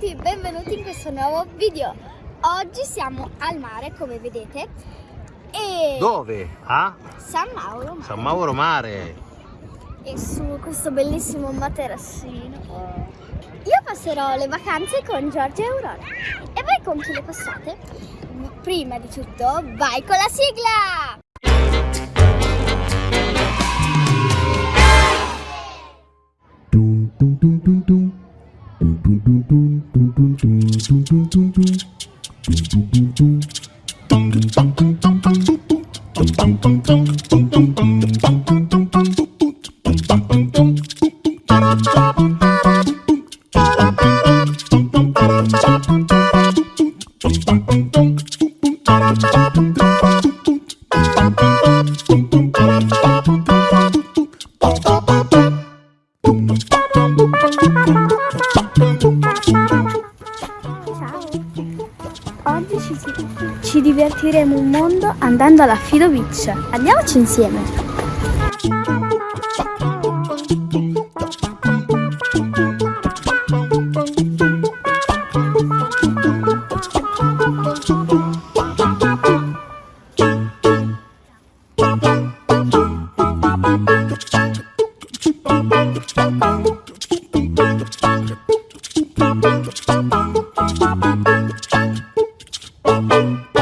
tutti, benvenuti in questo nuovo video. Oggi siamo al mare, come vedete, e Dove? A San Mauro Mare. San Mauro Mare. e su questo bellissimo materassino. Io passerò le vacanze con Giorgia e Aurora. E voi con chi le passate? Prima di tutto, vai con la sigla! Dum dum dum Oggi ci, ci divertiremo un mondo andando alla Fido Beach. Andiamoci insieme!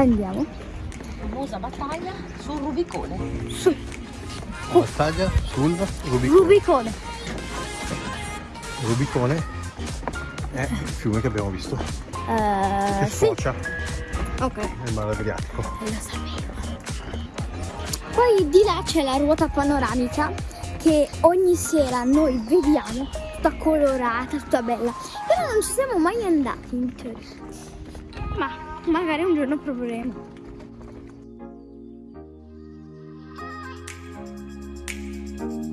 Andiamo. famosa battaglia sul Rubicone. Su, Battaglia sul Rubicone. Rubicone. Rubicone è il fiume che abbiamo visto, Eh, che sì, sfocia ok, nel mare Adriatico. lo sapevo. Poi di là c'è la ruota panoramica che ogni sera noi vediamo, tutta colorata, tutta bella. Però non ci siamo mai andati in teoria. Ma magari un giorno proveremo. thank